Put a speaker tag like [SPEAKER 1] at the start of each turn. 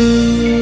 [SPEAKER 1] Música